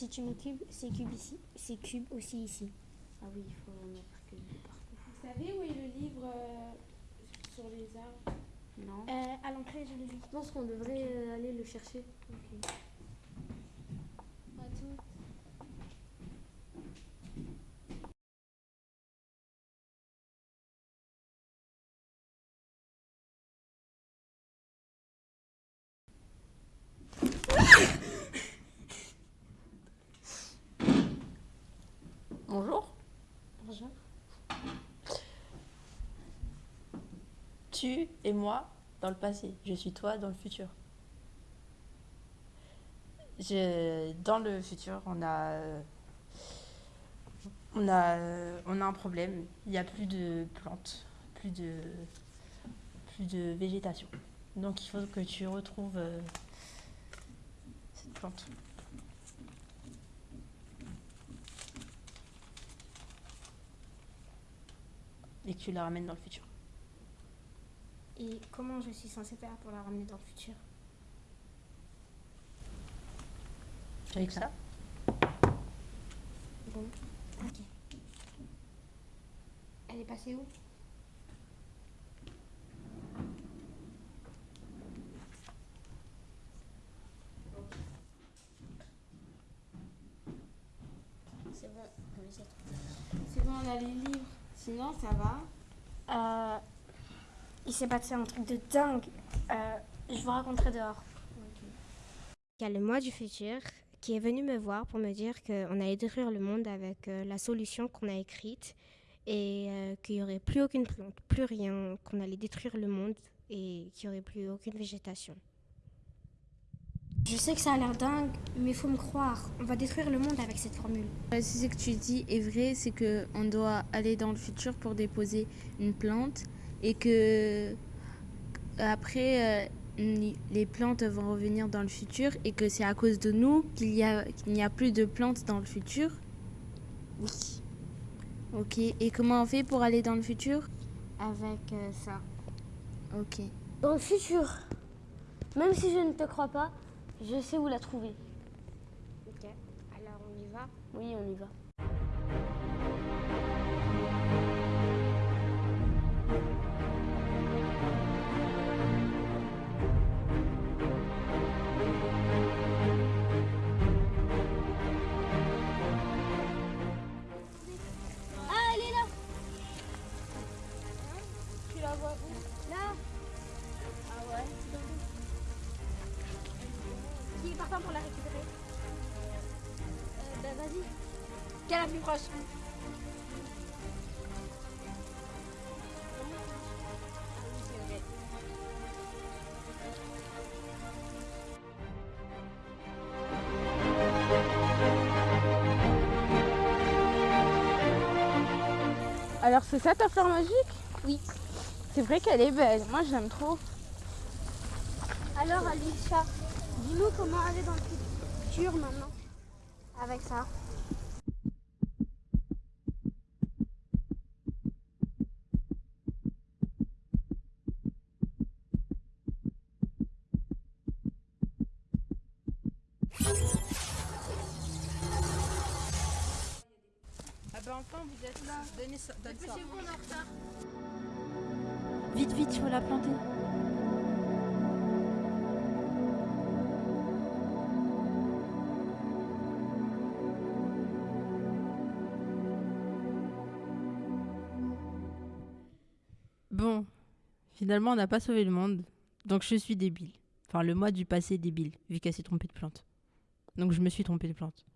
Si tu mets cube, c'est cube ici. C'est cube aussi ici. Ah oui, il faut mettre que partout. Vous savez où est le livre euh, sur les arbres? Non Euh, à l'entrée, je l'ai vu. Je pense qu'on devrait euh, aller le chercher. Bonjour. Bonjour. Tu et moi dans le passé. Je suis toi dans le futur. Je, dans le futur, on a, on a, on a un problème. Il n'y a plus de plantes, plus de, plus de végétation. Donc il faut que tu retrouves euh, cette plante. Et que tu la ramènes dans le futur. Et comment je suis censée faire pour la ramener dans le futur? Avec ça? Bon. Ok. Elle est passée où? C'est bon, C'est bon, on a les livres. Sinon, ça va. Euh, il s'est passé un truc de dingue. Euh, je vous raconterai dehors. Il y a le moi du futur qui est venu me voir pour me dire qu'on allait détruire le monde avec euh, la solution qu'on a écrite et euh, qu'il n'y aurait plus aucune plante, plus rien, qu'on allait détruire le monde et qu'il n'y aurait plus aucune végétation. Je sais que ça a l'air dingue, mais il faut me croire. On va détruire le monde avec cette formule. Si ce que tu dis est vrai, c'est que on doit aller dans le futur pour déposer une plante et que après euh, les plantes vont revenir dans le futur et que c'est à cause de nous qu'il y a qu'il n'y a plus de plantes dans le futur? Oui. Ok. Et comment on fait pour aller dans le futur? Avec euh, ça. Ok. Dans le futur, même si je ne te crois pas, je sais où la trouver. Ok. Alors on y va. Oui, on y va. Ah, elle est là Tu la vois où? Là Ah ouais. Qui est partant pour la récupérer euh, Bah vas-y. Quelle est la plus proche? Alors c'est ça ta fleur magique? Oui. C'est vrai qu'elle est belle. Moi je l'aime trop. Alors Alicia, dis-nous comment aller dans le futur maintenant. Avec ça. Ah ben enfin vous êtes là. Donnez ça. Donne ça. vous on est en retard. Vite, vite, il faut la planter. Bon, finalement on n'a pas sauvé le monde, donc je suis débile. Enfin le moi du passé est débile, vu qu'elle s'est trompée de plante. Donc je me suis trompée de plante.